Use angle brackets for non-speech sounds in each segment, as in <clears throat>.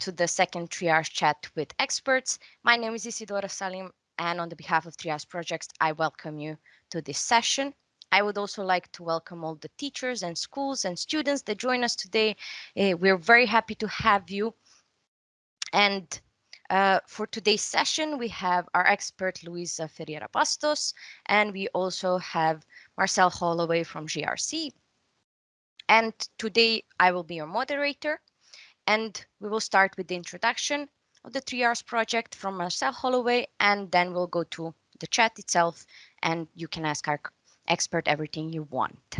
to the second triage chat with experts. My name is Isidora Salim, and on the behalf of Triage Projects, I welcome you to this session. I would also like to welcome all the teachers and schools and students that join us today. Uh, we're very happy to have you. And uh, for today's session, we have our expert Luisa Ferreira Bastos, and we also have Marcel Holloway from JRC. And today I will be your moderator. And we will start with the introduction of the 3Rs project from Marcel Holloway, and then we'll go to the chat itself, and you can ask our expert everything you want.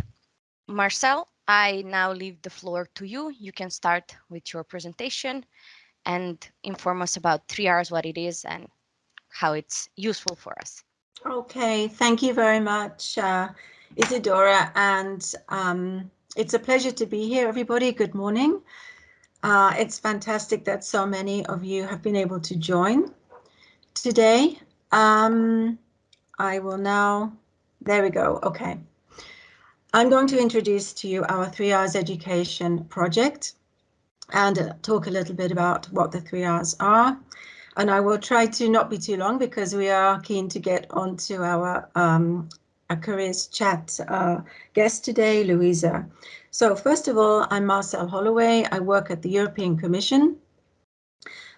Marcel, I now leave the floor to you. You can start with your presentation and inform us about 3Rs, what it is, and how it's useful for us. Okay, thank you very much, uh, Isidora, and um, it's a pleasure to be here, everybody. Good morning. Uh, it's fantastic that so many of you have been able to join today. Um, I will now, there we go, okay. I'm going to introduce to you our 3Rs education project and talk a little bit about what the 3Rs are. And I will try to not be too long because we are keen to get onto our, um, our careers chat uh, guest today, Luisa. So first of all, I'm Marcel Holloway. I work at the European Commission.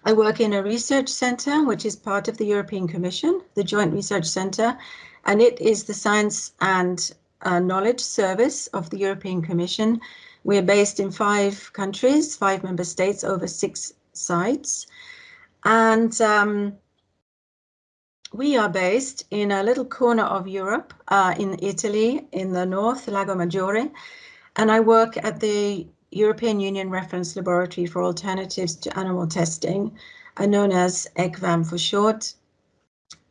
I work in a research centre, which is part of the European Commission, the Joint Research Centre, and it is the science and uh, knowledge service of the European Commission. We're based in five countries, five member states, over six sites. And um, we are based in a little corner of Europe, uh, in Italy, in the north, Lago Maggiore, and I work at the European Union Reference Laboratory for Alternatives to Animal Testing, uh, known as ECVAM for short.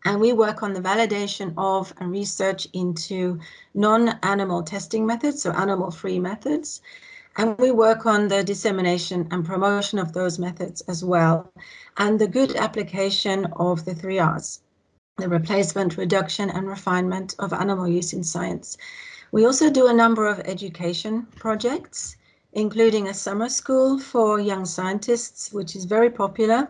And we work on the validation of and research into non-animal testing methods, so animal-free methods. And we work on the dissemination and promotion of those methods as well, and the good application of the three R's, the replacement, reduction and refinement of animal use in science. We also do a number of education projects, including a summer school for young scientists, which is very popular.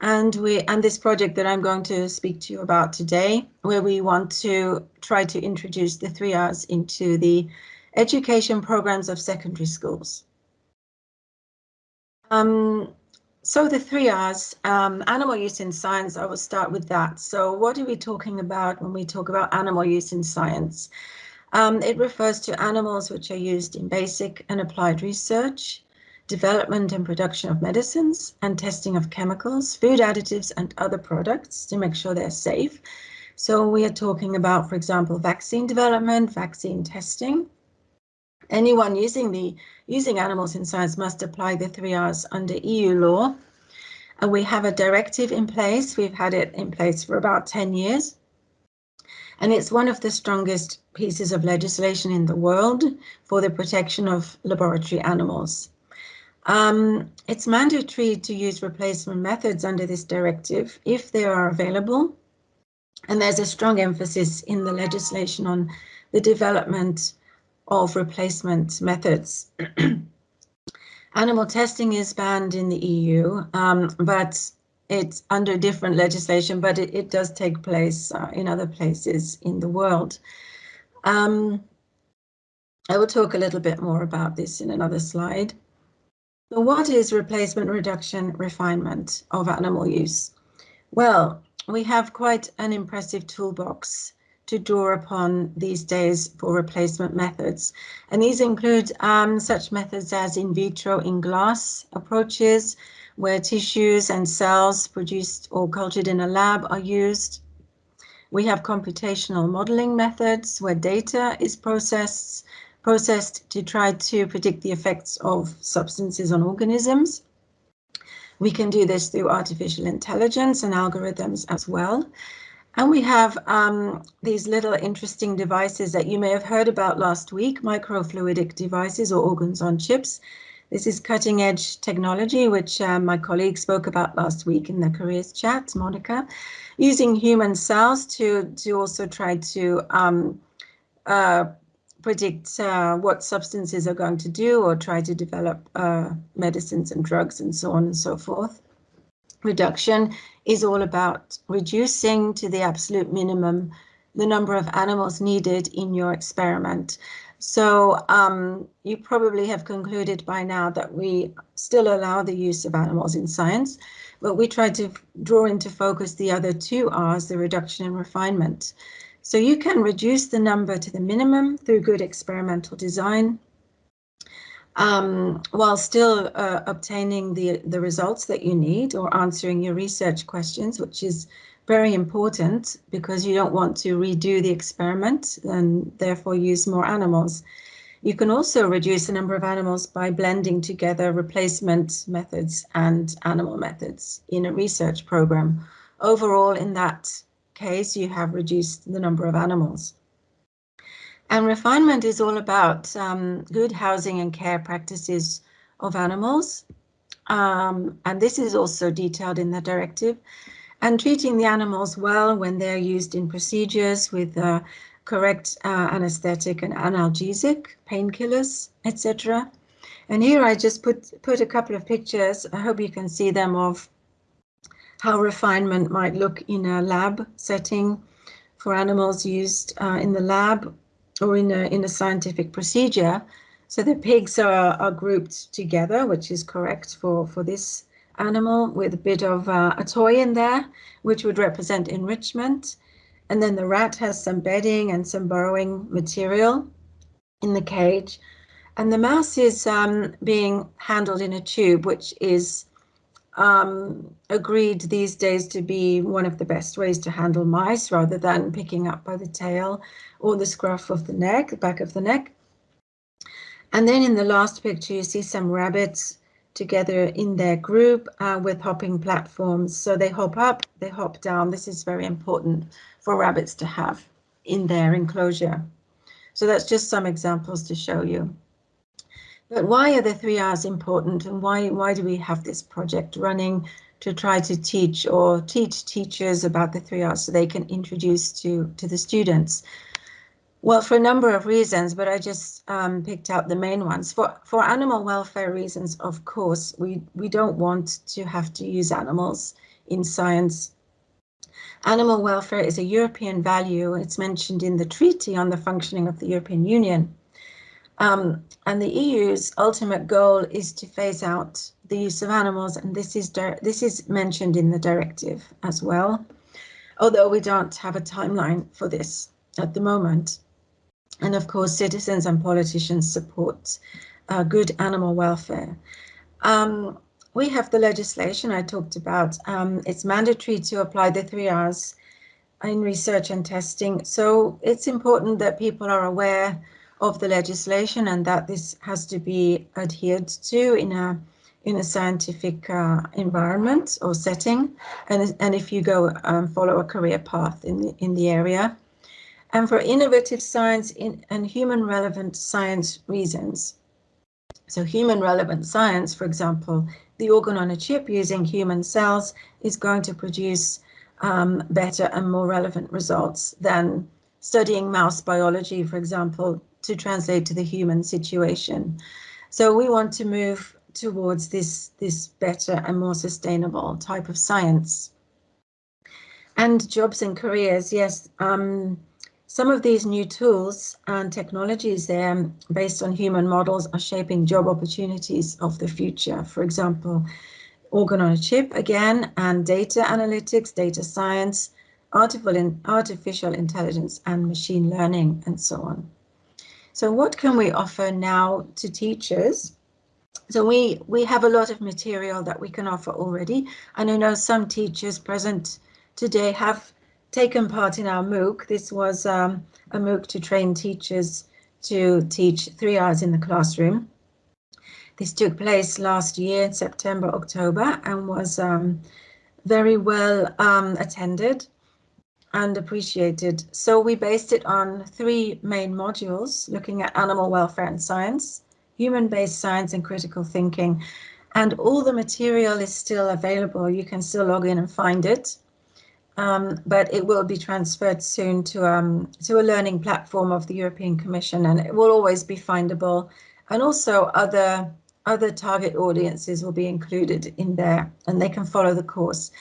And we and this project that I'm going to speak to you about today, where we want to try to introduce the three R's into the education programs of secondary schools. Um, so the three R's, um, animal use in science, I will start with that. So what are we talking about when we talk about animal use in science? Um, it refers to animals which are used in basic and applied research, development and production of medicines, and testing of chemicals, food additives, and other products to make sure they're safe. So we are talking about, for example, vaccine development, vaccine testing. Anyone using the using animals in science must apply the three R's under EU law. And we have a directive in place. We've had it in place for about 10 years and it's one of the strongest pieces of legislation in the world for the protection of laboratory animals. Um, it's mandatory to use replacement methods under this directive if they are available. And there's a strong emphasis in the legislation on the development of replacement methods. <clears throat> Animal testing is banned in the EU, um, but it's under different legislation, but it, it does take place uh, in other places in the world. Um, I will talk a little bit more about this in another slide. So what is replacement reduction refinement of animal use? Well, we have quite an impressive toolbox to draw upon these days for replacement methods. And these include um, such methods as in vitro in glass approaches, where tissues and cells produced or cultured in a lab are used. We have computational modeling methods where data is processed, processed to try to predict the effects of substances on organisms. We can do this through artificial intelligence and algorithms as well. And we have um, these little interesting devices that you may have heard about last week, microfluidic devices or organs on chips this is cutting edge technology, which uh, my colleague spoke about last week in the careers chat, Monica, using human cells to, to also try to um, uh, predict uh, what substances are going to do or try to develop uh, medicines and drugs and so on and so forth. Reduction is all about reducing to the absolute minimum the number of animals needed in your experiment. So um, you probably have concluded by now that we still allow the use of animals in science, but we try to draw into focus the other two R's, the reduction and refinement. So you can reduce the number to the minimum through good experimental design um, while still uh, obtaining the, the results that you need or answering your research questions, which is very important because you don't want to redo the experiment and therefore use more animals. You can also reduce the number of animals by blending together replacement methods and animal methods in a research program. Overall, in that case, you have reduced the number of animals. And refinement is all about um, good housing and care practices of animals. Um, and this is also detailed in the directive. And treating the animals well when they're used in procedures with uh, correct uh, anesthetic and analgesic, painkillers, etc. And here I just put, put a couple of pictures. I hope you can see them of how refinement might look in a lab setting for animals used uh, in the lab or in a, in a scientific procedure. So the pigs are, are grouped together, which is correct for, for this animal with a bit of uh, a toy in there, which would represent enrichment. And then the rat has some bedding and some burrowing material in the cage. And the mouse is um, being handled in a tube, which is um, agreed these days to be one of the best ways to handle mice rather than picking up by the tail or the scruff of the neck, the back of the neck. And then in the last picture, you see some rabbits together in their group uh, with hopping platforms. So they hop up, they hop down. This is very important for rabbits to have in their enclosure. So that's just some examples to show you. But why are the three R's important and why, why do we have this project running to try to teach or teach teachers about the three R's so they can introduce to, to the students? Well, for a number of reasons, but I just um, picked out the main ones. For for animal welfare reasons, of course, we, we don't want to have to use animals in science. Animal welfare is a European value. It's mentioned in the Treaty on the Functioning of the European Union. Um, and the EU's ultimate goal is to phase out the use of animals, and this is this is mentioned in the directive as well, although we don't have a timeline for this at the moment. And of course, citizens and politicians support uh, good animal welfare. Um, we have the legislation I talked about. Um, it's mandatory to apply the three R's in research and testing. So it's important that people are aware of the legislation and that this has to be adhered to in a in a scientific uh, environment or setting, and and if you go um, follow a career path in the in the area and for innovative science in, and human relevant science reasons. So human relevant science, for example, the organ on a chip using human cells is going to produce um, better and more relevant results than studying mouse biology, for example, to translate to the human situation. So we want to move towards this, this better and more sustainable type of science. And jobs and careers, yes, um, some of these new tools and technologies um, based on human models are shaping job opportunities of the future. For example, organ on a chip again, and data analytics, data science, artificial intelligence and machine learning and so on. So what can we offer now to teachers? So we, we have a lot of material that we can offer already. And I know some teachers present today have taken part in our MOOC. This was um, a MOOC to train teachers to teach three R's in the classroom. This took place last year in September, October, and was um, very well um, attended and appreciated. So we based it on three main modules, looking at animal welfare and science, human-based science and critical thinking. And all the material is still available. You can still log in and find it. Um, but it will be transferred soon to, um, to a learning platform of the European Commission and it will always be findable. And also other, other target audiences will be included in there and they can follow the course.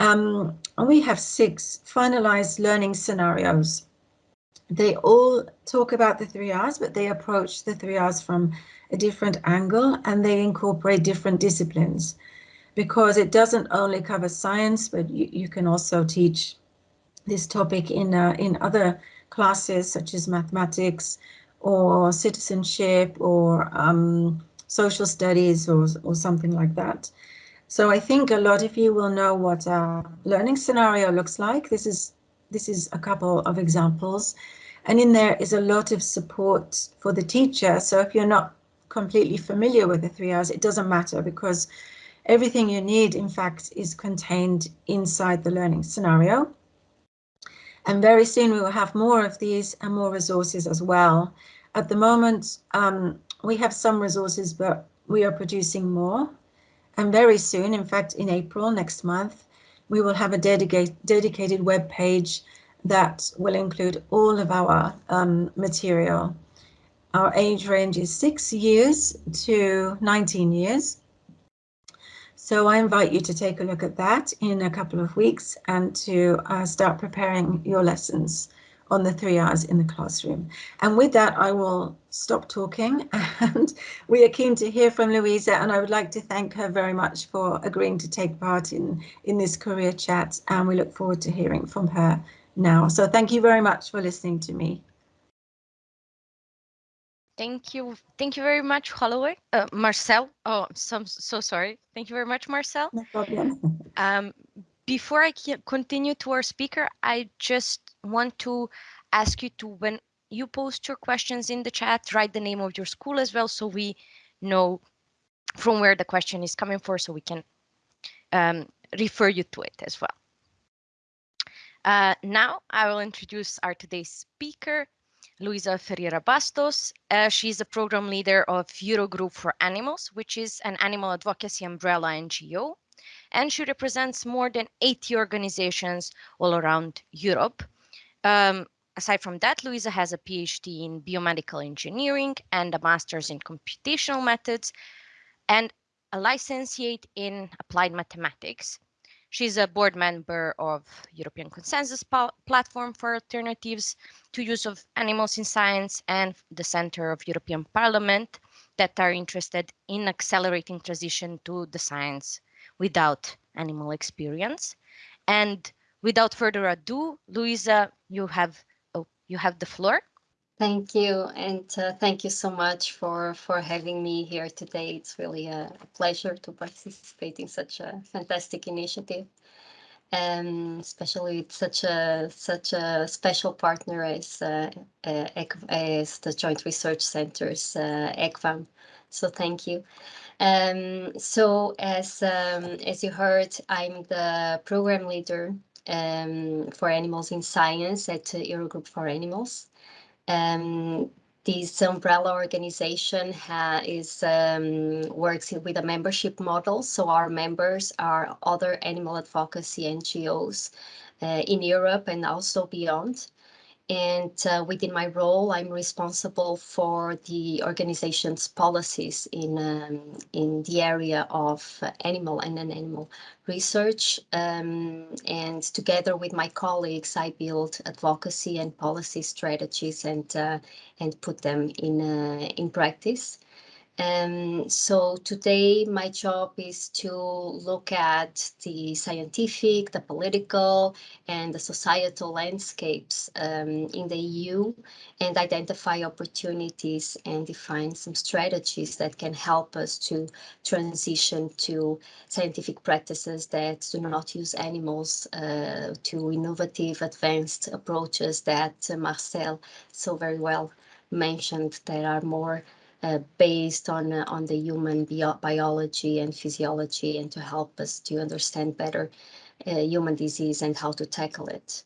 Um, and we have six finalized learning scenarios. They all talk about the three R's, but they approach the three R's from a different angle and they incorporate different disciplines because it doesn't only cover science, but you, you can also teach this topic in, uh, in other classes such as mathematics or citizenship or um, social studies or, or something like that. So I think a lot of you will know what a learning scenario looks like. This is this is a couple of examples. And in there is a lot of support for the teacher. So if you're not completely familiar with the three R's, it doesn't matter because everything you need, in fact, is contained inside the learning scenario. And very soon we will have more of these and more resources as well. At the moment, um, we have some resources, but we are producing more. And very soon, in fact, in April next month, we will have a dedicated dedicated web page that will include all of our um, material. Our age range is six years to 19 years. So I invite you to take a look at that in a couple of weeks and to uh, start preparing your lessons on the three R's in the classroom. And with that, I will stop talking <laughs> and we are keen to hear from Luisa and I would like to thank her very much for agreeing to take part in, in this career chat and we look forward to hearing from her now. So thank you very much for listening to me. Thank you. Thank you very much, Holloway. Uh, Marcel. Oh, so, so sorry. Thank you very much, Marcel. No problem. <laughs> Um, before I continue to our speaker, I just want to ask you to, when you post your questions in the chat, write the name of your school as well, so we know from where the question is coming for, so we can um, refer you to it as well. Uh, now I will introduce our today's speaker, Luisa Ferreira Bastos. Uh, she's the program leader of Eurogroup for Animals, which is an animal advocacy umbrella NGO. And she represents more than 80 organizations all around Europe. Um, aside from that, Luisa has a PhD in biomedical engineering and a master's in computational methods and a licentiate in applied mathematics. She's a board member of European Consensus Platform for Alternatives to Use of Animals in Science and the Center of European Parliament that are interested in accelerating transition to the science without animal experience. And without further ado, Luisa, you have oh, you have the floor. Thank you, and uh, thank you so much for for having me here today. It's really a, pleasure to participate in such a fantastic initiative, and especially with such a such a special partner as uh, uh, as the Joint Research Centers, uh, ECVAM. So thank you. Um, so as um, as you heard, I'm the program leader um, for animals in science at Eurogroup for Animals. Um, this umbrella organization is um, works with a membership model. So our members are other animal advocacy NGOs uh, in Europe and also beyond. And uh, within my role, I'm responsible for the organization's policies in, um, in the area of animal and non-animal research. Um, and together with my colleagues, I build advocacy and policy strategies and, uh, and put them in, uh, in practice. Um, so today my job is to look at the scientific, the political and the societal landscapes um, in the EU and identify opportunities and define some strategies that can help us to transition to scientific practices that do not use animals uh, to innovative advanced approaches that uh, Marcel so very well mentioned that are more uh, based on uh, on the human bio biology and physiology and to help us to understand better uh, human disease and how to tackle it.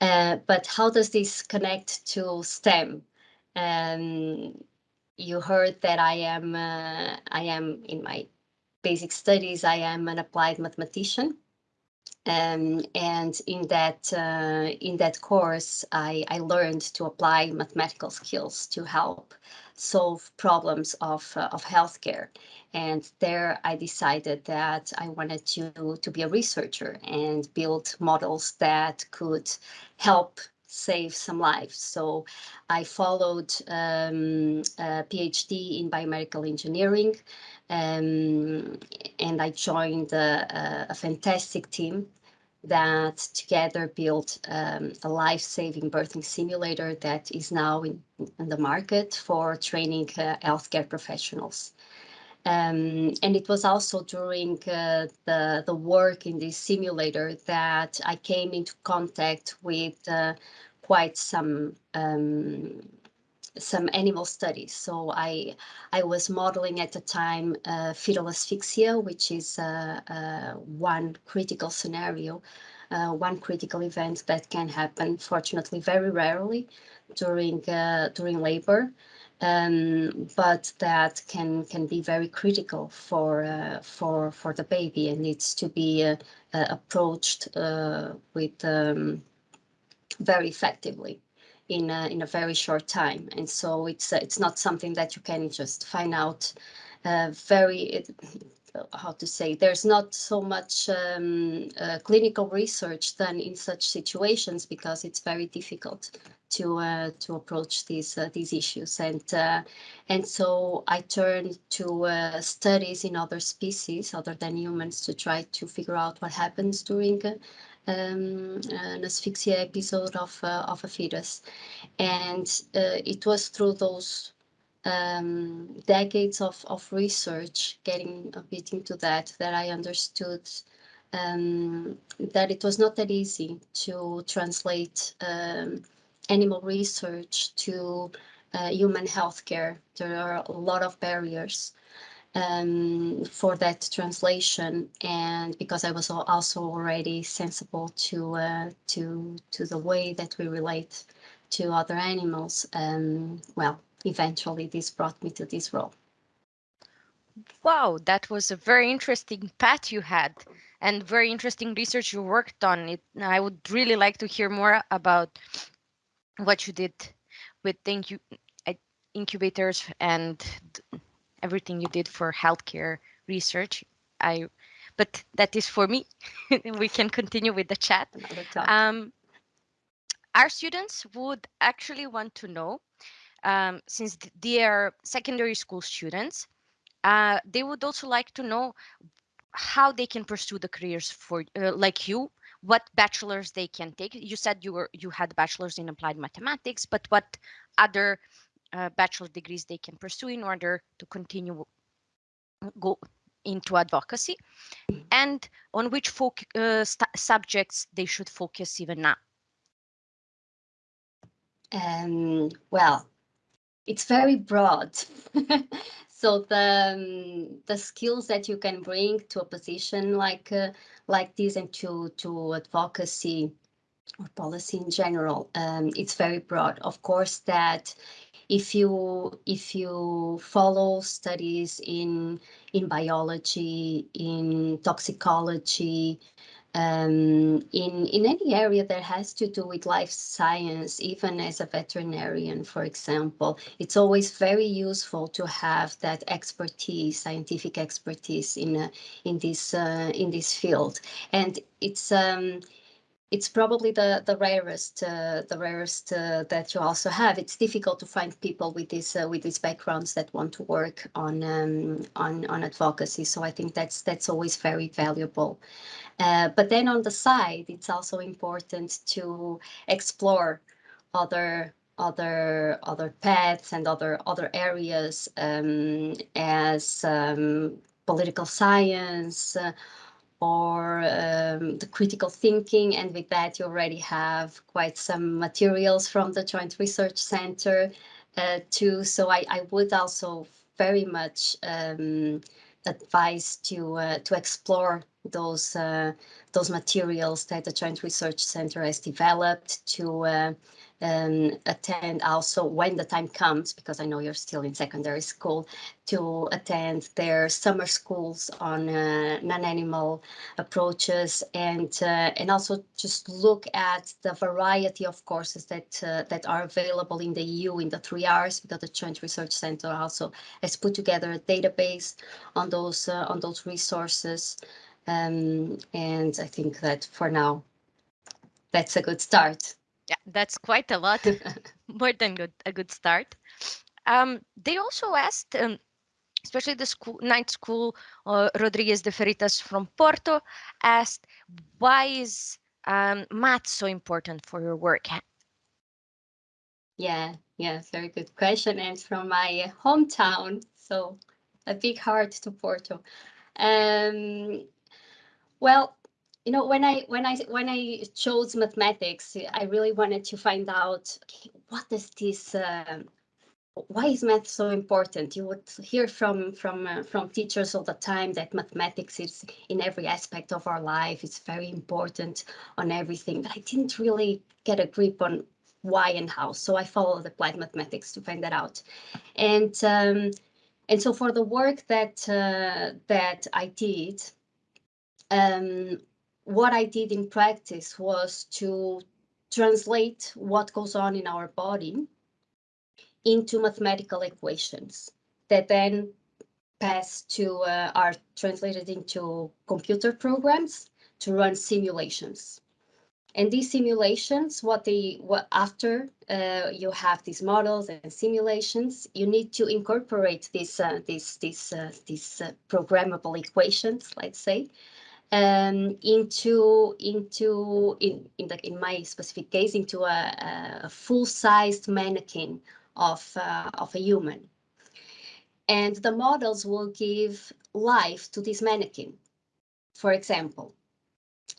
Uh, but how does this connect to STEM? Um, you heard that I am I am in my basic studies I am an applied mathematician Um, and in that uh, in that course, I, I learned to apply mathematical skills to help solve problems of uh, of healthcare. And there, I decided that I wanted to to be a researcher and build models that could help save some lives. So I followed um, a PhD in biomedical engineering um, and I joined a, a, fantastic team that together built um, a life-saving birthing simulator that is now in, in the market for training uh, healthcare professionals. Um, and it was also during uh, the, the work in this simulator that I came into contact with uh, quite some um, some animal studies. So I I was modeling at the time uh, fetal asphyxia, which is uh, uh, one critical scenario, uh, one critical event that can happen, fortunately, very rarely during during labor um, but that can can be very critical for uh, for for the baby and needs to be uh, uh, approached uh, with um, very effectively in a, in a very short time. And so it's uh, it's not something that you can just find out uh, very. It, how to say there's not so much um, clinical research done in such situations because it's very difficult to uh, to approach these uh, these issues. And uh, and so I turned to uh, studies in other species other than humans to try to figure out what happens during um, an asphyxia episode of uh, of a fetus. And uh, it was through those um, decades of, of research getting a bit into that that I understood um, that it was not that easy to translate um, animal research to uh, human healthcare. There are a lot of barriers um, for that translation, and because I was also already sensible to uh, to to the way that we relate to other animals, um, well, eventually this brought me to this role. Wow, that was a very interesting path you had and very interesting research you worked on. It, I would really like to hear more about what you did with incu incubators and everything you did for healthcare research. I, but that is for me. <laughs> we can continue with the chat. Um, our students would actually want to know, um, since they are secondary school students, uh, they would also like to know how they can pursue the careers for uh, like you what bachelors they can take. You said you were you had bachelors in applied mathematics, but what other uh, bachelor degrees they can pursue in order to continue go into advocacy, and on which uh, subjects they should focus even now. Um, well, it's very broad. <laughs> so the um, the skills that you can bring to a position like uh, like this and to to advocacy or policy in general um, it's very broad of course that if you if you follow studies in in biology in toxicology um, in, in any area that has to do with life science, even as a veterinarian, for example, it's always very useful to have that expertise, scientific expertise in a, in this uh, in this field. And it's um, it's probably the the rarest uh, the rarest uh, that you also have. It's difficult to find people with this uh, with these backgrounds that want to work on um, on on advocacy. So I think that's that's always very valuable. Uh, but then on the side, it's also important to explore other other other paths and other other areas um, as um, political science uh, or um, the critical thinking. And with that, you already have quite some materials from the Joint Research Center uh, too. So I, I would also very much um, advise to uh, to explore those uh, those materials that the Joint Research Center has developed to uh, um, attend also when the time comes, because I know you're still in secondary school, to attend their summer schools on uh, non-animal approaches and uh, and also just look at the variety of courses that uh, that are available in the EU in the three R's because the Joint Research Center also has put together a database on those uh, on those resources. Um, and I think that for now, that's a good start. Yeah, that's quite a lot, <laughs> more than good, a good start. Um, they also asked, um, especially the school, ninth school, uh, Rodrigues de Freitas from Porto, asked, why is um, math so important for your work? Yeah, yeah, very good question. And from my hometown, so a big heart to Porto. Um, well, you know, when I when I when I chose mathematics, I really wanted to find out okay, what is this. Uh, why is math so important? You would hear from from uh, from teachers all the time that mathematics is in every aspect of our life. It's very important on everything, but I didn't really get a grip on why and how. So I followed applied mathematics to find that out, and um, and so for the work that uh, that I did, um, what I did in practice was to translate what goes on in our body into mathematical equations that then pass to uh, are translated into computer programs to run simulations. And these simulations, what they what after uh, you have these models and simulations, you need to incorporate these uh, these these uh, these uh, programmable equations, let's say, um, into into in in the in my specific case into a, a full-sized mannequin of uh, of a human, and the models will give life to this mannequin. For example,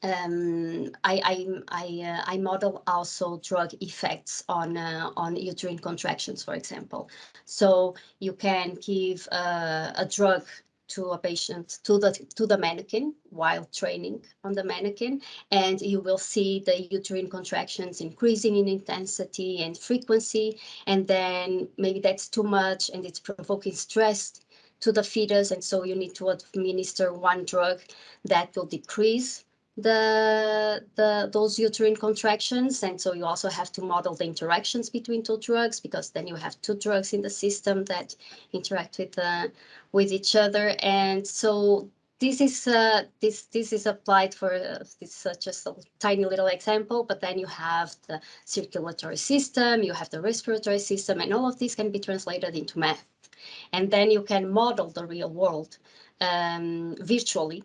um, I I I, uh, I, model also drug effects on uh, on uterine contractions, for example. So you can give uh, a drug to a patient to the to the mannequin while training on the mannequin and you will see the uterine contractions increasing in intensity and frequency and then maybe that's too much and it's provoking stress to the fetus and so you need to administer one drug that will decrease the the those uterine contractions. And so you also have to model the interactions between two drugs because then you have two drugs in the system that interact with uh, with each other. And so this is uh, this this is applied for uh, this uh, just a tiny little example but then you have the circulatory system you have the respiratory system and all of these can be translated into math. And then you can model the real world um, virtually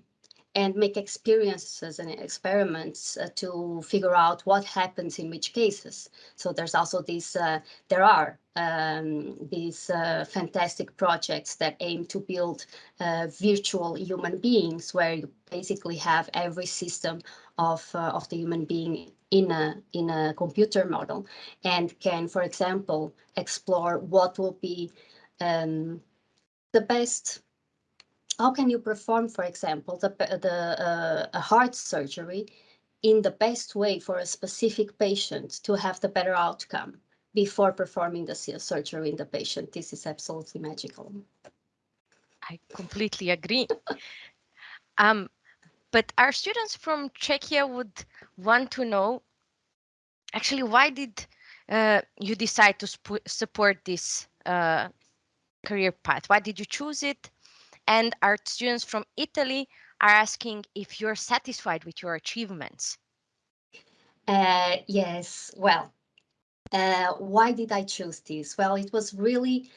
and make experiences and experiments uh, to figure out what happens in which cases. So there's also these, uh, there are um, these uh, fantastic projects that aim to build uh, virtual human beings where you basically have every system of, uh, of the human being in a, in a computer model and can, for example, explore what will be um, the best how can you perform, for example, the, the uh, a heart surgery in the best way for a specific patient to have the better outcome before performing the surgery in the patient? This is absolutely magical. I completely agree. <laughs> um, but our students from Czechia would want to know, actually, why did uh, you decide to support this uh, career path? Why did you choose it? And our students from Italy are asking if you're satisfied with your achievements. Uh, yes, well, uh, why did I choose this? Well, it was really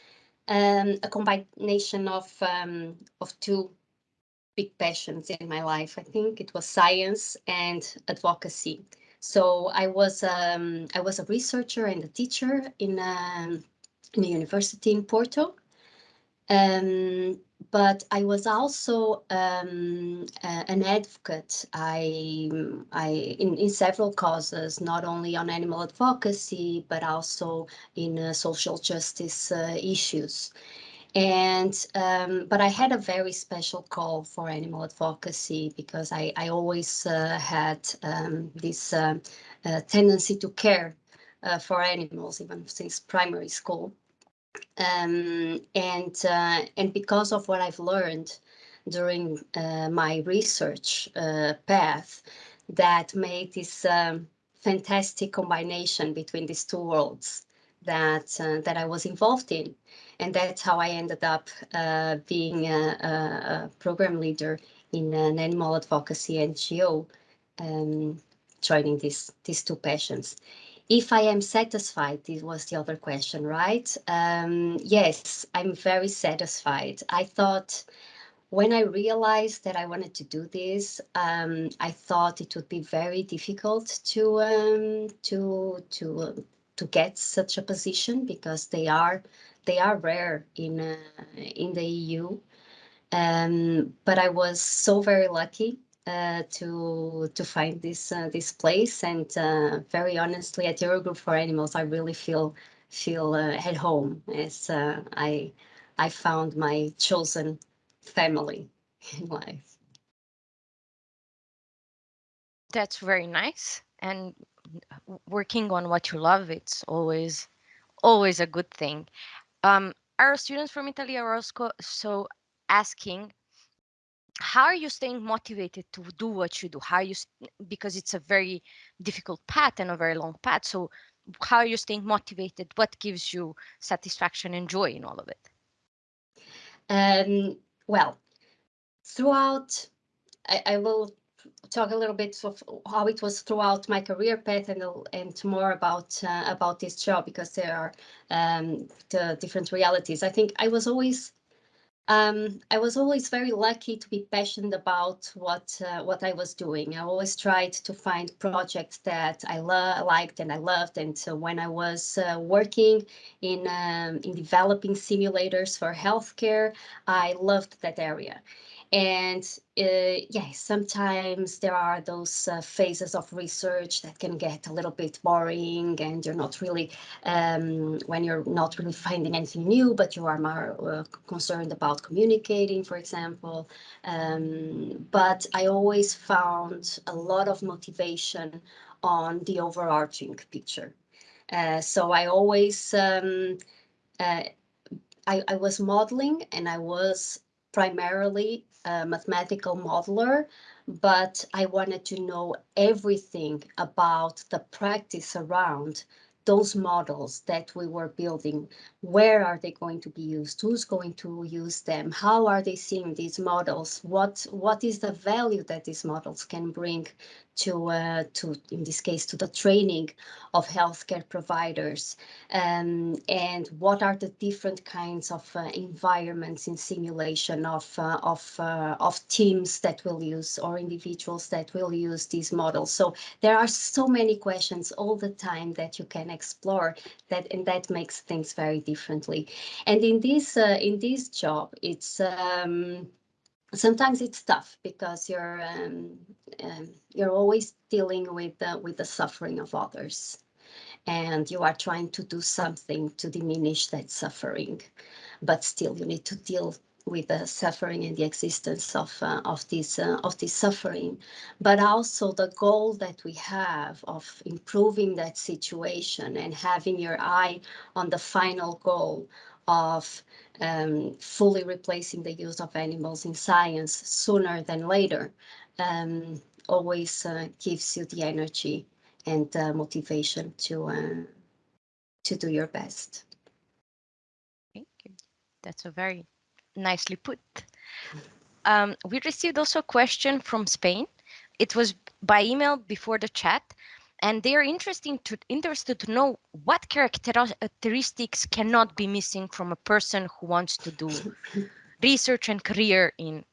um, a combination of um, of two big passions in my life. I think it was science and advocacy. So I was um, I was a researcher and a teacher in um, in a university in Porto, um, but I was also um, uh, an advocate. I, I in, in several causes, not only on animal advocacy, but also in uh, social justice uh, issues. And um, but I had a very special call for animal advocacy because I, I always uh, had um, this uh, uh, tendency to care for animals even since primary school. Um, and uh, and because of what I've learned during uh, my research uh, path, that made this um, fantastic combination between these two worlds that uh, that I was involved in, and that's how I ended up uh, being a, a, program leader in an animal advocacy NGO, um, joining these these two passions. If I am satisfied, this was the other question, right? Um, yes, I'm very satisfied. I thought when I realized that I wanted to do this, um, I thought it would be very difficult to um, to to to get such a position because they are they are rare in uh, in the EU. Um, but I was so very lucky uh, to to find this uh, this place, and uh, very honestly, at Eurogroup for Animals, I really feel feel uh, at home as uh, I I found my chosen family <laughs> in life. That's very nice, and working on what you love, it's always always a good thing. Um, our students from Italy are also so asking how are you staying motivated to do what you do? How are you because it's a very difficult path and a very long path so how are you staying motivated? What gives you satisfaction and joy in all of it? Um, well throughout I, I, will talk a little bit of how it was throughout my career path and and more about uh, about this job because there are um, the different realities. I think i was always um, I was always very lucky to be passionate about what uh, what I was doing. I always tried to find projects that I liked and I loved. And so when I was uh, working in um, in developing simulators for healthcare, I loved that area. And uh, yeah, sometimes there are those uh, phases of research that can get a little bit boring and you're not really, um, when you're not really finding anything new, but you are more uh, concerned about communicating, for example. Um, but I always found a lot of motivation on the overarching picture. Uh, so I always, um, uh, I, I was modeling and I was primarily a mathematical modeler, but I wanted to know everything about the practice around those models that we were building, where are they going to be used? Who's going to use them? How are they seeing these models? What what is the value that these models can bring to uh, to in this case to the training of healthcare providers? Um, and what are the different kinds of uh, environments in simulation of uh, of uh, of teams that will use or individuals that will use these models? So there are so many questions all the time that you can explore that and that makes things very differently. And in this uh, in this job, it's um, sometimes it's tough because you're um, um, you're always dealing with the, with the suffering of others, and you are trying to do something to diminish that suffering, but still you need to deal with the suffering and the existence of uh, of this uh, of this suffering, but also the goal that we have of improving that situation and having your eye on the final goal of um, fully replacing the use of animals in science sooner than later um, always uh, gives you the energy and motivation to uh, to do your best. Thank you. That's a very nicely put. Um, we received also a question from Spain. It was by email before the chat, and they are interesting to, interested to know what characteristics cannot be missing from a person who wants to do research and career in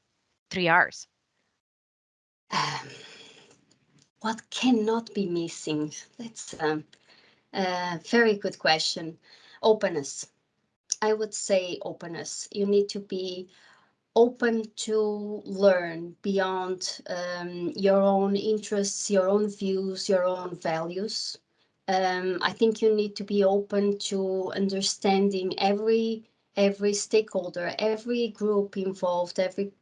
three R's. Um, what cannot be missing? That's a, a very good question. Openness. I would say openness. You need to be open to learn beyond um, your own interests, your own views, your own values. Um, I think you need to be open to understanding every every stakeholder, every group involved, every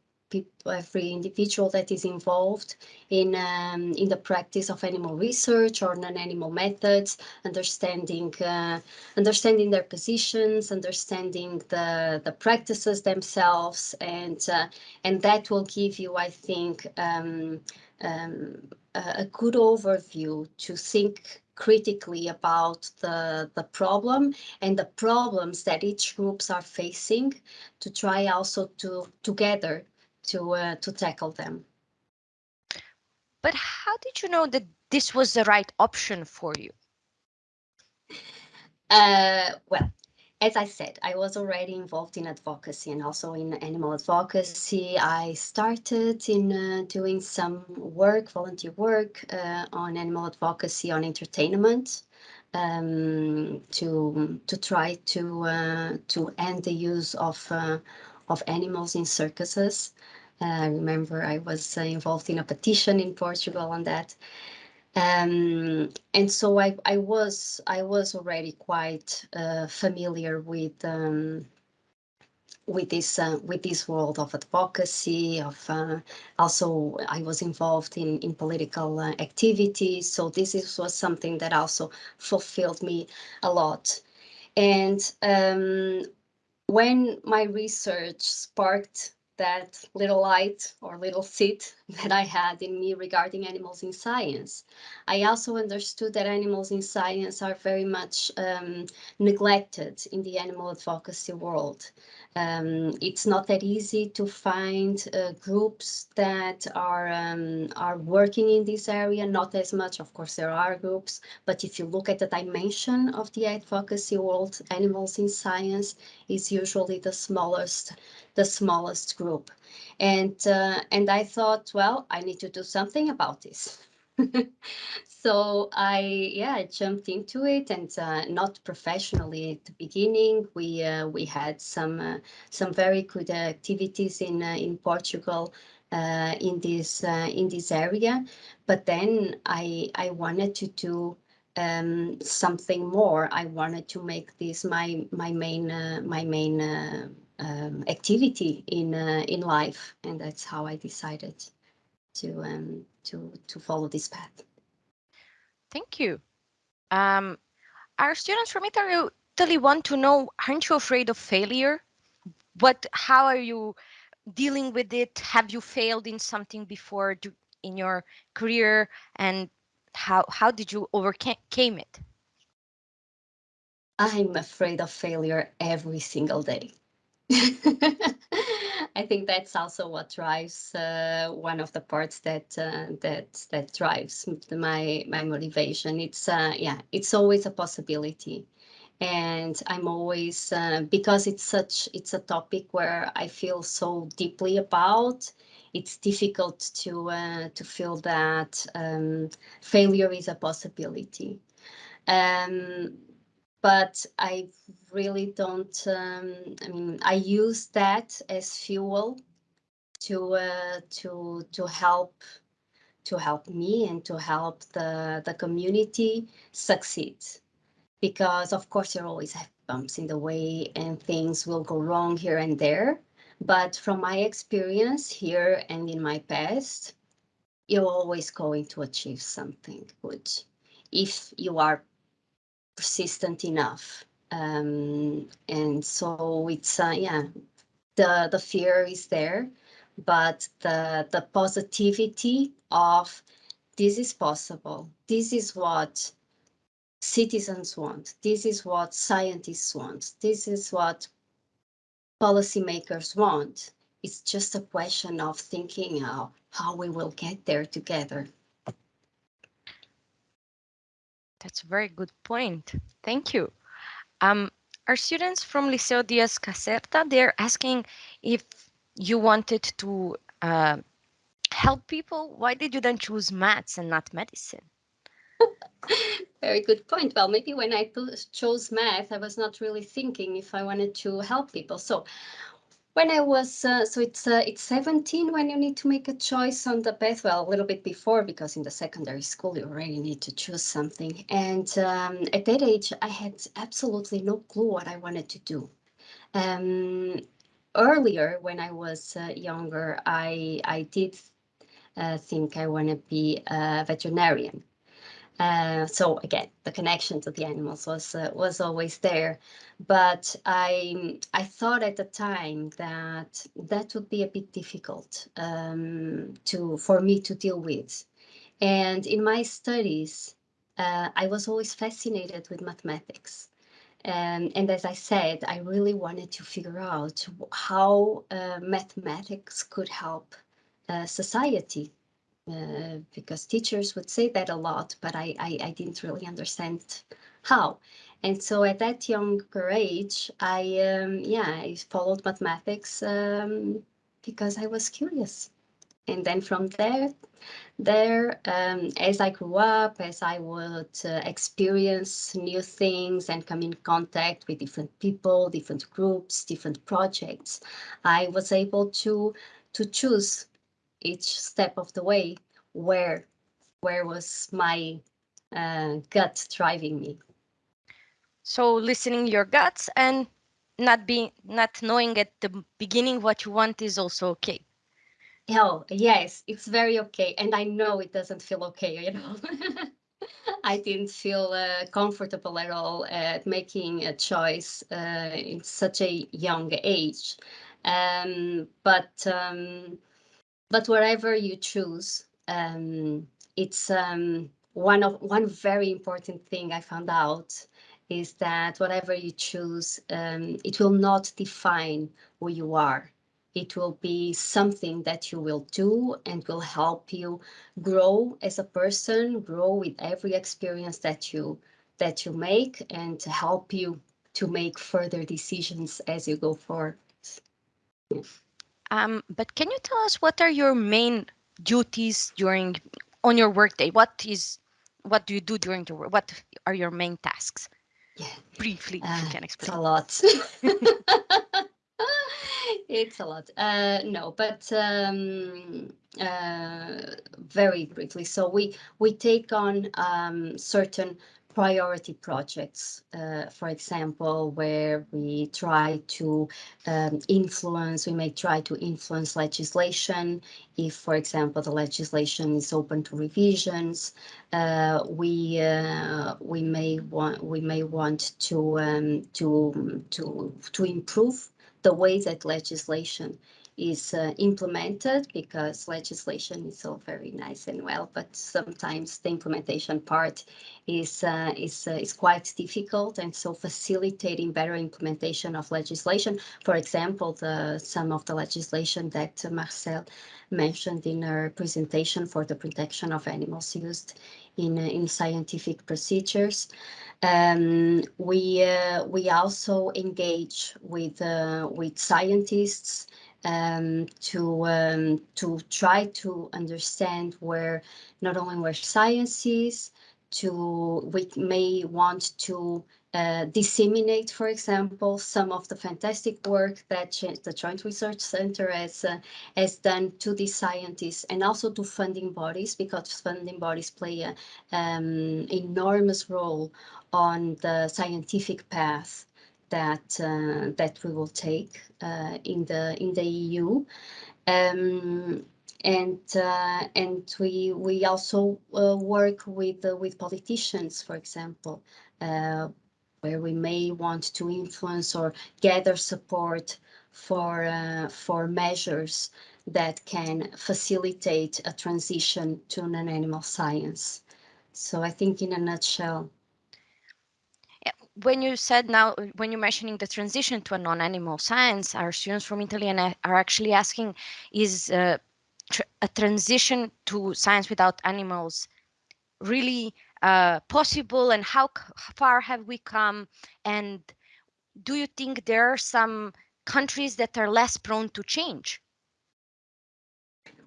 every individual that is involved in um, in the practice of animal research or non-animal methods, understanding uh, understanding their positions, understanding the the practices themselves, and uh, and that will give you, I think, um, um, a, a good overview to think critically about the, the problem and the problems that each groups are facing to try also to together to uh, to tackle them. But how did you know that this was the right option for you? Uh, well, as I said, I was already involved in advocacy and also in animal advocacy. I started in uh, doing some work, volunteer work uh, on animal advocacy on entertainment um, to to try to uh, to end the use of uh, of animals in circuses. I remember I was uh, involved in a petition in Portugal on that. Um, and so I, I was I was already quite uh, familiar with um, with this uh, with this world of advocacy of uh, also I was involved in in political uh, activities so this is, was something that also fulfilled me a lot and um, when my research sparked that little light or little seed <laughs> that I had in me regarding animals in science. I also understood that animals in science are very much um, neglected in the animal advocacy world. Um, it's not that easy to find uh, groups that are um, are working in this area. Not as much, of course, there are groups, but if you look at the dimension of the advocacy world, animals in science is usually the smallest the smallest group. And, uh, and I thought, well, I need to do something about this. <laughs> so I, yeah, I jumped into it and uh, not professionally at the beginning. We, uh, we had some, uh, some very good activities in, uh, in Portugal uh, in this, in this area. But then I, I wanted to do um, something more. I wanted to make this my my main my main um, activity in uh, in life, and that's how I decided to um, to to follow this path. Thank you. Um, our students from Italy, Italy want to know: Aren't you afraid of failure? What? How are you dealing with it? Have you failed in something before do, in your career, and how how did you overcame it? I'm afraid of failure every single day. <laughs> I think that's also what drives uh, one of the parts that uh, that that drives my my motivation. It's uh, yeah, it's always a possibility, and I'm always uh, because it's such it's a topic where I feel so deeply about. It's difficult to uh, to feel that um, failure is a possibility. Um, but I really don't, um, I mean, I use that as fuel to, uh, to, to help, to help me and to help the, the community succeed. Because of course you always have bumps in the way and things will go wrong here and there. But from my experience here and in my past, you're always going to achieve something good if you are persistent enough. Um, and so it's, uh, yeah, the, the fear is there, but the, the positivity of this is possible. This is what citizens want. This is what scientists want. This is what policymakers want. It's just a question of thinking how, how we will get there together. That's a very good point. Thank you. Um, our students from Liceo Diaz Caserta, they're asking if you wanted to uh, help people. Why did you then choose maths and not medicine? <laughs> Very good point. Well, maybe when I chose math, I was not really thinking if I wanted to help people. So when I was, uh, so it's uh, it's 17 when you need to make a choice on the path. Well, a little bit before, because in the secondary school, you already need to choose something. And um, at that age, I had absolutely no clue what I wanted to do. Um, earlier, when I was uh, younger, I I did uh, think I want to be a veterinarian. Uh, so again, the connection to the animals was uh, was always there, but I I thought at the time that that would be a bit difficult um, to for me to deal with, and in my studies, uh, I was always fascinated with mathematics. Um, and as I said, I really wanted to figure out how uh, mathematics could help uh, society uh, because teachers would say that a lot, but I, I, I, didn't really understand how. And so at that younger age, I, um, yeah, I followed mathematics um, because I was curious. And then from there, there, um, as I grew up, as I would uh, experience new things and come in contact with different people, different groups, different projects, I was able to to choose each step of the way where where was my uh, gut driving me. So listening your guts and not being not knowing at the beginning what you want is also okay. Oh yes it's very okay and i know it doesn't feel okay you <laughs> know I didn't feel uh, comfortable at all at making a choice uh, in such a young age. Um, but um, but wherever you choose, um, it's um, one of one very important thing I found out is that whatever you choose, um, it will not define who you are. It will be something that you will do and will help you grow as a person, grow with every experience that you that you make, and to help you to make further decisions as you go forward. Um, but can you tell us what are your main duties during on your workday? What is what do you do during the work? What are your main tasks? Yeah. Briefly, uh, you can explain. It's a lot. <laughs> it's a lot. Uh, no, but um, uh, very briefly. So we we take on um, certain priority projects, uh, for example, where we try to um, influence, we may try to influence legislation. If, for example, the legislation is open to revisions, uh, we uh, we may want we may want to um, to to to improve the way that legislation is uh, implemented because legislation is all very nice and well, but sometimes the implementation part is uh, is uh, is quite difficult, and so facilitating better implementation of legislation. For example, the some of the legislation that Marcelle mentioned in her presentation for the protection of animals used in uh, in scientific procedures. Um, we uh, we also engage with uh, with scientists um, to um, to try to understand where not only where science is, to we may want to uh, disseminate, for example, some of the fantastic work that the Joint Research Center has uh, has done to these scientists and also to funding bodies because funding bodies play an um, enormous role on the scientific path that uh, that we will take uh, in the in the EU. Um, and uh, and we we also uh, work with uh, with politicians, for example, uh, where we may want to influence or gather support for for measures that can facilitate a transition to non-animal science. So I think in a nutshell, when you said now, when you're mentioning the transition to a non-animal science, our students from Italy and are actually asking, is uh, tr a transition to science without animals really uh, possible and how far have we come? And do you think there are some countries that are less prone to change?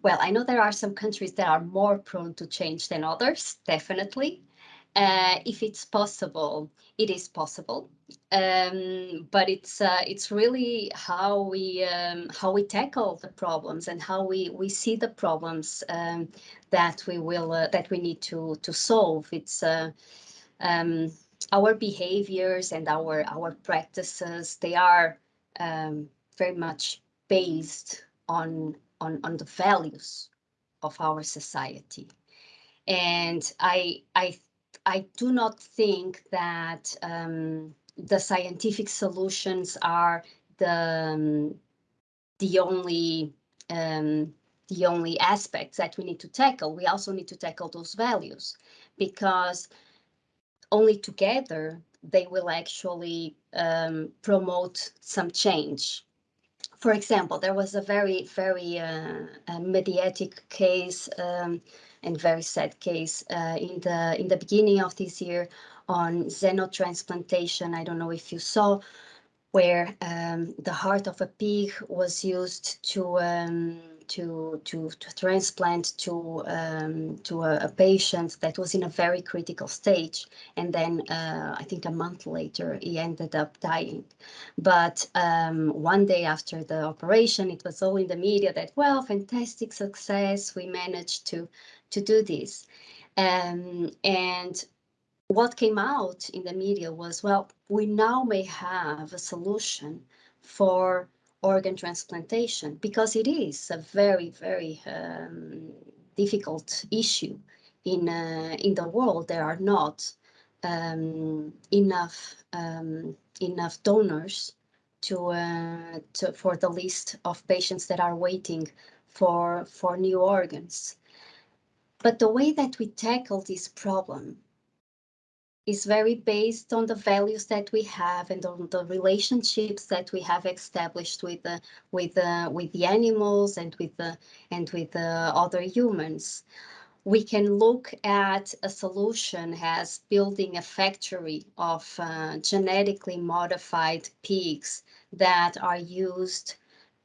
Well, I know there are some countries that are more prone to change than others, definitely. Uh, if it's possible, it is possible, um, but it's uh, it's really how we um, how we tackle the problems and how we we see the problems um, that we will uh, that we need to to solve. It's uh, um, our behaviors and our our practices. They are um, very much based on, on, on the values of our society. And I, I, I do not think that um, the scientific solutions are the, um, the only um, the only aspects that we need to tackle. We also need to tackle those values because only together they will actually um, promote some change. For example, there was a very, very uh, mediatic case um, and very sad case uh, in the in the beginning of this year on xenotransplantation. I don't know if you saw where um, the heart of a pig was used to um, to to to transplant to um, to a, a, patient that was in a very critical stage, and then uh, I think a month later he ended up dying. But um, one day after the operation, it was all in the media that well, fantastic success, we managed to to do this, um, and what came out in the media was well, we now may have a solution for organ transplantation because it is a very, very um, difficult issue in uh, in the world. There are not um, enough um, enough donors to, uh, to for the list of patients that are waiting for for new organs. But the way that we tackle this problem is very based on the values that we have and on the relationships that we have established with the with the with the animals and with the and with the other humans. We can look at a solution as building a factory of uh, genetically modified pigs that are used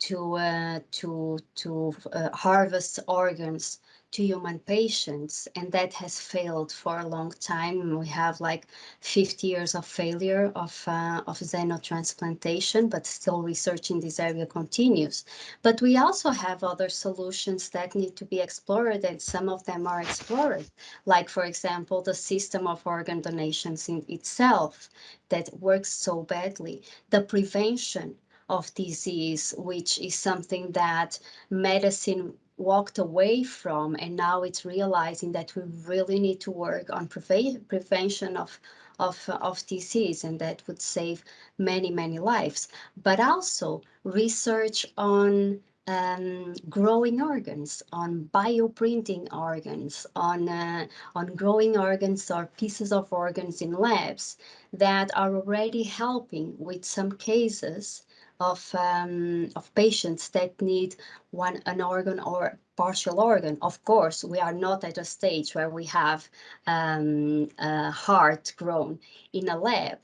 to uh, to to uh, harvest organs to human patients and that has failed for a long time. We have like 50 years of failure of, uh, of xenotransplantation, but still research in this area continues. But we also have other solutions that need to be explored and some of them are explored, like for example, the system of organ donations in itself that works so badly, the prevention of disease, which is something that medicine walked away from and now it's realizing that we really need to work on preve prevention of of, of disease and that would save many many lives. But also research on um, growing organs, on bioprinting organs, on uh, on growing organs or pieces of organs in labs that are already helping with some cases of um, of patients that need one an organ or partial organ. Of course, we are not at a stage where we have um, a heart grown in a lab,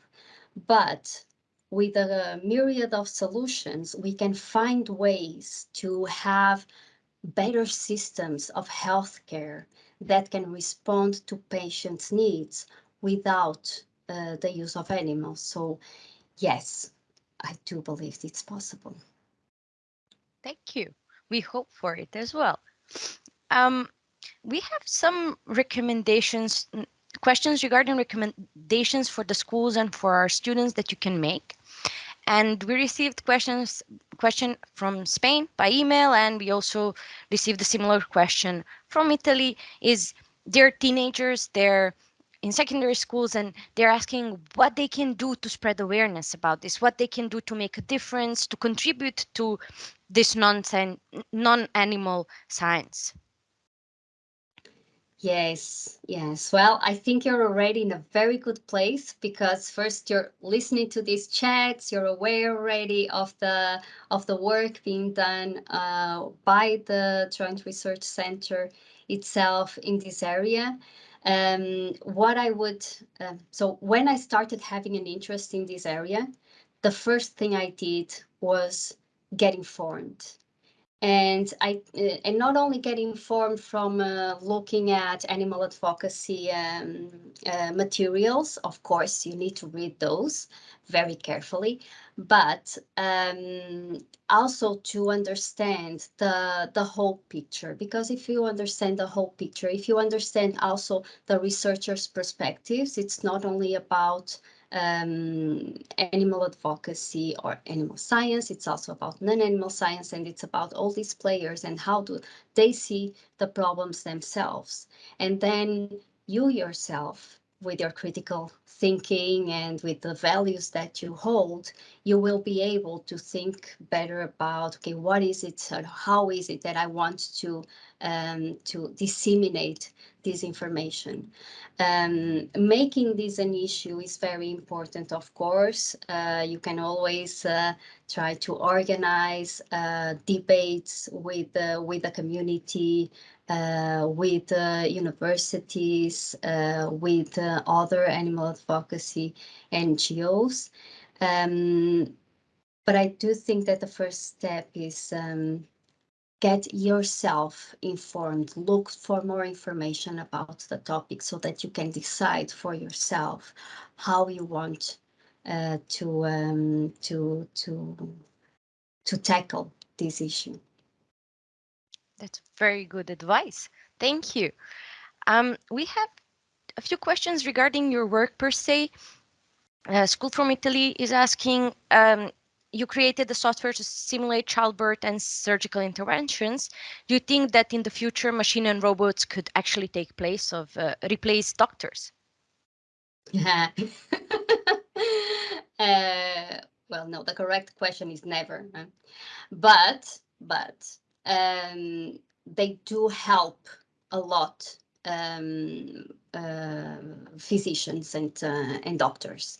but with a myriad of solutions, we can find ways to have better systems of healthcare that can respond to patients' needs without uh, the use of animals. So yes, I do believe it's possible. Thank you. We hope for it as well. Um, we have some recommendations, questions regarding recommendations for the schools and for our students that you can make. And we received questions question from Spain by email, and we also received a similar question from Italy. Is their teenagers, they're in secondary schools and they're asking what they can do to spread awareness about this, what they can do to make a difference, to contribute to this non-animal science. Yes, yes. Well, I think you're already in a very good place because first you're listening to these chats, you're aware already of the of the work being done uh, by the Joint Research Center itself in this area. Um, what I would, uh, so when I started having an interest in this area, the first thing I did was get informed. And I uh, and not only get informed from uh, looking at animal advocacy um, uh, materials, of course, you need to read those very carefully, but um, also to understand the, the whole picture. Because if you understand the whole picture, if you understand also the researchers' perspectives, it's not only about um, animal advocacy or animal science. It's also about non-animal science, and it's about all these players and how do they see the problems themselves. And then you yourself with your critical thinking and with the values that you hold, you will be able to think better about, okay, what is it, or how is it that I want to, um, to disseminate this information. Um, making this an issue is very important, of course. Uh, you can always uh, try to organize uh, debates with, with the community, uh, with uh, universities, uh, with uh, other animal advocacy NGOs. Um, but I do think that the first step is um, get yourself informed, look for more information about the topic so that you can decide for yourself how you want uh, to um, to to to tackle this issue. That's very good advice. Thank you. Um, we have a few questions regarding your work per se. Uh, School from Italy is asking, um, you created the software to simulate childbirth and surgical interventions. Do you think that in the future machine and robots could actually take place of uh, replace doctors? <laughs> Uh, well, no, the correct question is never. Huh? But, but um, they do help a lot um, uh, physicians and uh, and doctors.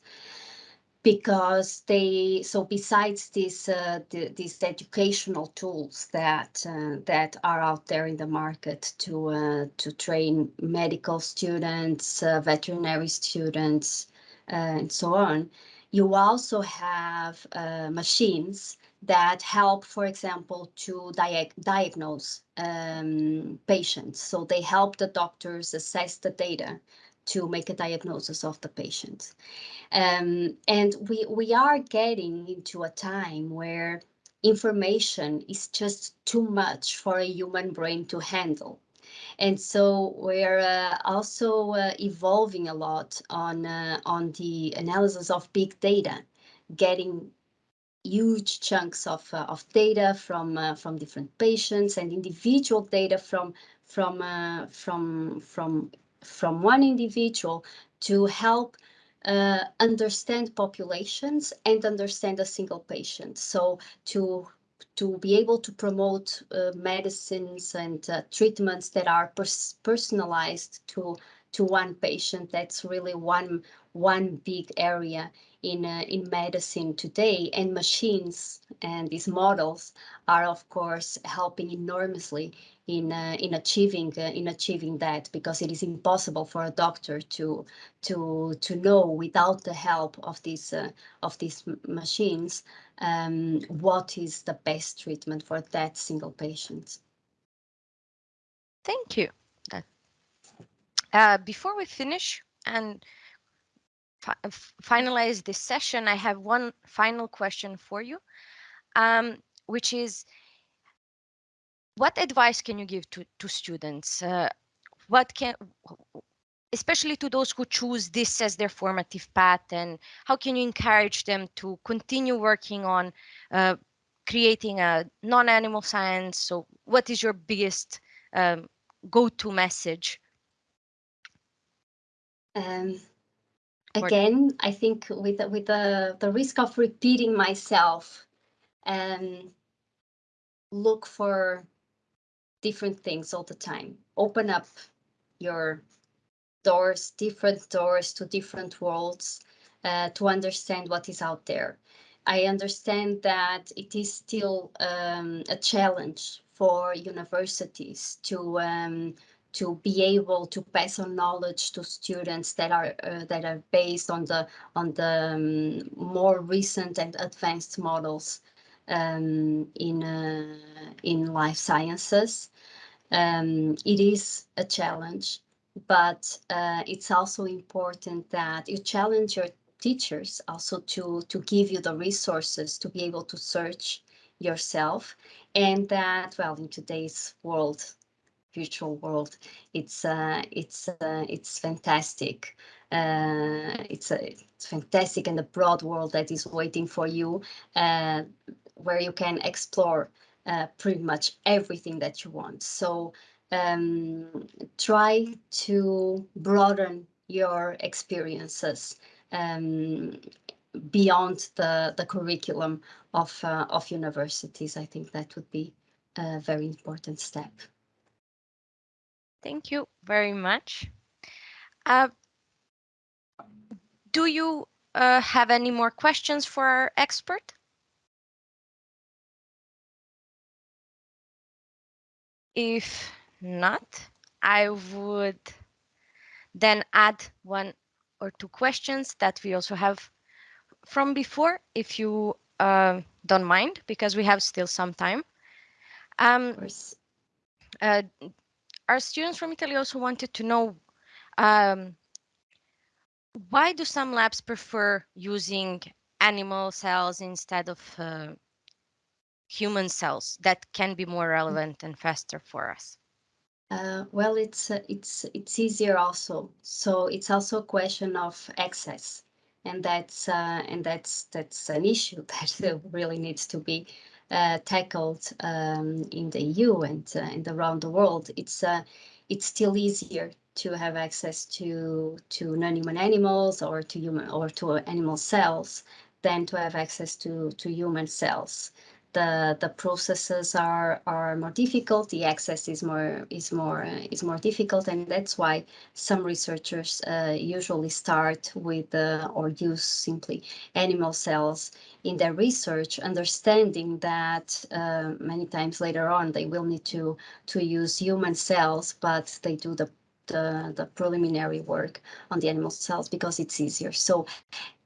Because they so besides these uh, the, these educational tools that uh, that are out there in the market to uh, to train medical students, uh, veterinary students, and so on, you also have machines that help, for example, to diag diagnose um, patients. So they help the doctors assess the data to make a diagnosis of the patient. Um, and we, we are getting into a time where information is just too much for a human brain to handle. And so we're uh, also uh, evolving a lot on, uh, on the analysis of big data, getting huge chunks of, uh, of data from uh, from different patients and individual data from from uh, from from from one individual to help uh, understand populations and understand a single patient. So to to be able to promote uh, medicines and uh, treatments that are pers personalized to to one patient, that's really one one big area in uh, in medicine today and machines and these models are of course helping enormously in uh, in achieving uh, in achieving that because it is impossible for a doctor to to to know without the help of these uh, of these machines um, what is the best treatment for that single patient. Thank you. Uh, before we finish and finalize this session, I have one final question for you, um, which is, what advice can you give to, to students? Uh, what can, especially to those who choose this as their formative path, and how can you encourage them to continue working on uh, creating a non-animal science? So what is your biggest um, go-to message? Um, again, I think with the, with the the risk of repeating myself, um, look for different things all the time. Open up your doors, different doors to different worlds uh, to understand what is out there. I understand that it is still um, a challenge for universities to um, to be able to pass on knowledge to students that are uh, that are based on the on the um, more recent and advanced models um, in uh, in life sciences. Um, it is a challenge, but uh, it's also important that you challenge your teachers also to to give you the resources to be able to search yourself and that well in today's world virtual world. It's uh, it's uh, it's fantastic uh, it's a it's fantastic and a broad world that is waiting for you, uh, where you can explore uh, pretty much everything that you want. So um, try to broaden your experiences um, beyond the, the curriculum of, uh, of universities. I think that would be a very important step. Thank you very much. Uh, do you uh, have any more questions for our expert? If not, I would then add one or two questions that we also have from before, if you uh, don't mind, because we have still some time. Um, uh, our students from Italy also wanted to know um, why do some labs prefer using animal cells instead of uh, human cells that can be more relevant and faster for us? Uh, well, it's uh, it's it's easier also. So it's also a question of access, and that's uh, and that's that's an issue <laughs> that really needs to be tackled um, in the EU and uh, and around the world. It's uh, it's still easier to have access to to non-human animals or to human or to animal cells than to have access to to human cells the the processes are are more difficult the access is more is more uh, is more difficult and that's why some researchers uh, usually start with uh, or use simply animal cells in their research understanding that uh, many times later on they will need to to use human cells but they do the the, the preliminary work on the animal cells because it's easier. So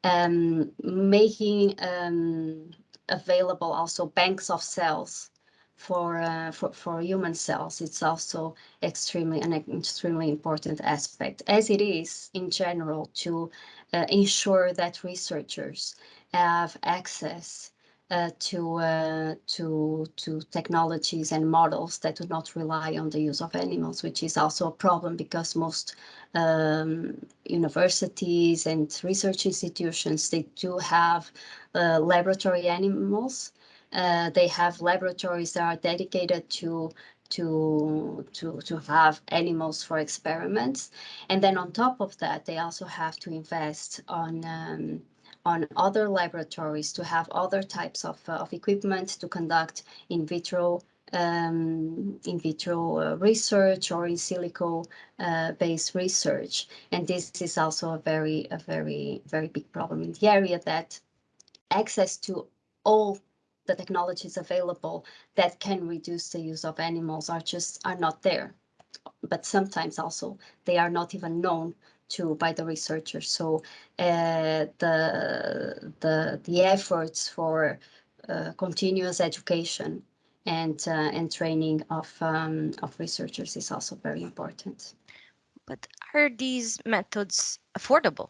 um, making um, available also banks of cells for, uh, for, for human cells. It's also extremely an extremely important aspect, as it is in general to uh, ensure that researchers have access uh, to uh, to to technologies and models that do not rely on the use of animals, which is also a problem because most um, universities and research institutions they do have uh, laboratory animals. Uh, they have laboratories that are dedicated to to to to have animals for experiments, and then on top of that, they also have to invest on um, on other laboratories to have other types of, uh, of equipment to conduct in vitro um, in vitro uh, research or in silico uh, based research. And this is also a very, a very, very big problem in the area that access to all the technologies available that can reduce the use of animals are just are not there. But sometimes also they are not even known to by the researchers. So uh, the the the efforts for uh, continuous education and uh, and training of um, of researchers is also very important. But are these methods affordable?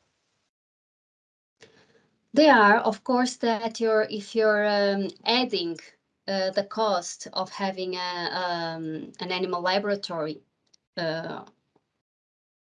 They are, of course, that you're if you're um, adding uh, the cost of having a, um, an animal laboratory uh,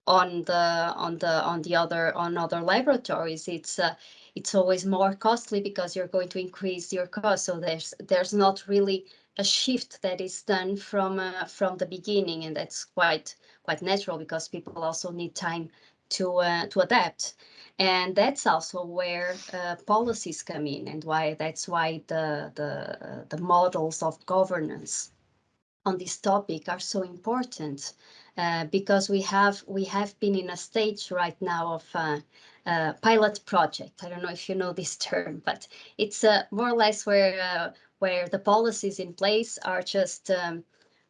on the on the on the other on other laboratories it's uh, it's always more costly because you're going to increase your cost. So there's there's not really a shift that is done from uh, from the beginning and that's quite quite natural because people also need time to uh, to adapt and that's also where uh, policies come in and why that's why the the the models of governance on this topic are so important uh, because we have we have been in a stage right now of uh, uh, pilot project. I don't know if you know this <laughs> term, but it's uh, more or less where where the policies in place are just um,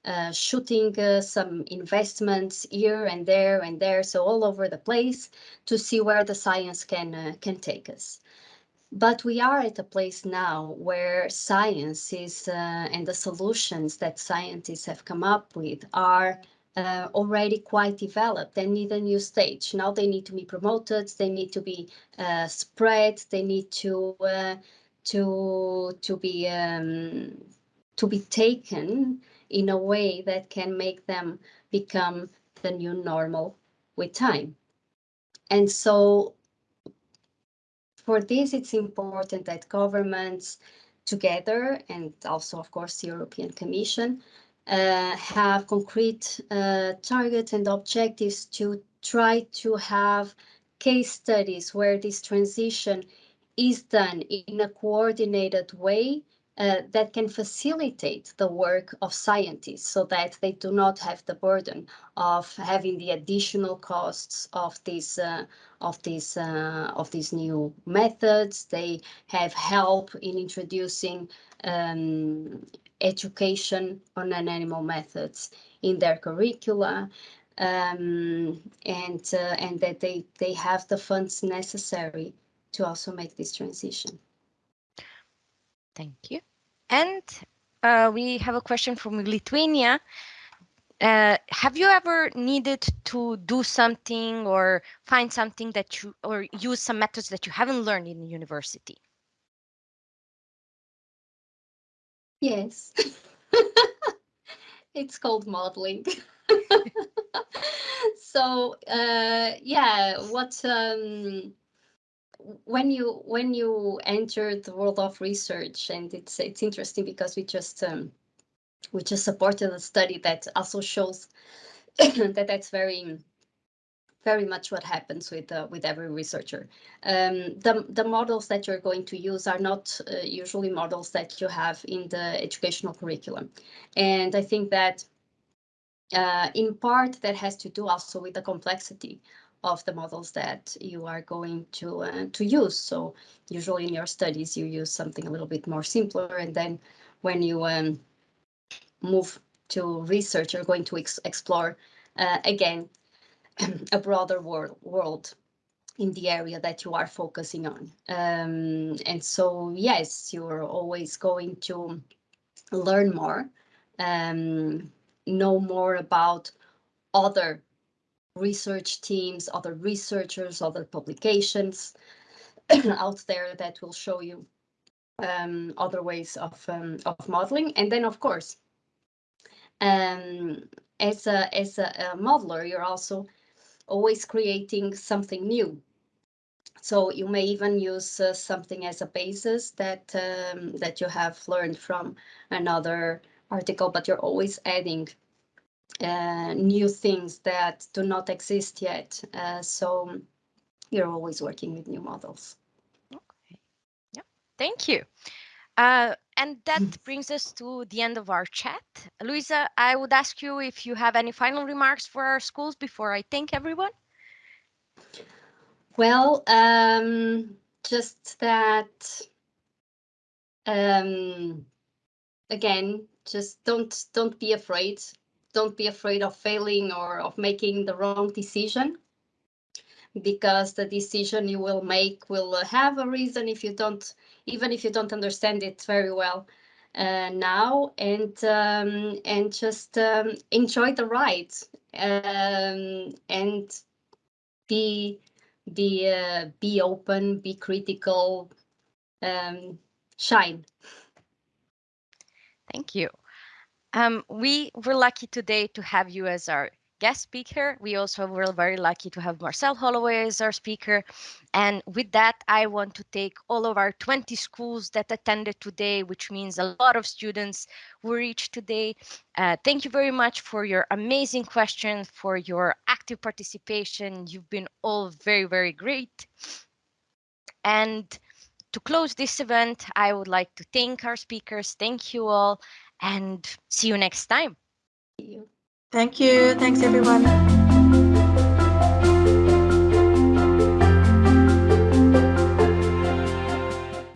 uh, shooting some investments here and there and there, so all over the place to see where the science can can take us. But we are at a place now where science is and the solutions that scientists have come up with are uh, already quite developed. They need a new stage. Now they need to be promoted. They need to be uh, spread. They need to uh, to to be um, to be taken in a way that can make them become the new normal with time. and so for this, it's important that governments together and also, of course, the European Commission uh, have concrete uh, targets and objectives to try to have case studies where this transition is done in a coordinated way uh, that can facilitate the work of scientists so that they do not have the burden of having the additional costs of these uh, of these uh, of these new methods. They have help in introducing um, education on animal methods in their curricula. Um, and uh, and that they they have the funds necessary to also make this transition. Thank you. And uh, we have a question from Lithuania. Uh, have you ever needed to do something or find something that you or use some methods that you haven't learned in university? Yes. <laughs> it's called modeling. <laughs> so uh, yeah, what um, when you when you enter the world of research, and it's it's interesting because we just um, we just supported a study that also shows <coughs> that that's very very much what happens with uh, with every researcher. Um, the the models that you're going to use are not uh, usually models that you have in the educational curriculum, and I think that uh, in part that has to do also with the complexity of the models that you are going to uh, to use. So usually in your studies you use something a little bit more simpler, and then when you um, move to research, you're going to ex explore uh, again <clears throat> a broader world world in the area that you are focusing on. Um, and so yes, you're always going to learn more, um, know more about other research teams, other researchers, other publications <clears throat> out there that will show you um, other ways of, um, of modeling. And then, of course, um, as a, as a, a modeler, you're also always creating something new. So you may even use uh, something as a basis that um, that you have learned from another article, but you're always adding uh, new things that do not exist yet. Uh, so you're always working with new models. Okay. Yeah. Thank you. Uh, and that brings us to the end of our chat. Luisa, I would ask you if you have any final remarks for our schools before I thank everyone. Well, um, just that, um, again, just don't don't be afraid don't be afraid of failing or of making the wrong decision because the decision you will make will have a reason if you don't even if you don't understand it very well. Uh, now and um, and just um, enjoy the ride um, and be be uh, be open be critical um, shine. Thank you um, we were lucky today to have you as our guest speaker. We also were very lucky to have Marcelle Holloway as our speaker. And with that, I want to take all of our 20 schools that attended today, which means a lot of students who reached today. Uh, thank you very much for your amazing questions, for your active participation. You've been all very, very great. And to close this event, I would like to thank our speakers. Thank you all and see you next time. Thank you. Thanks, everyone.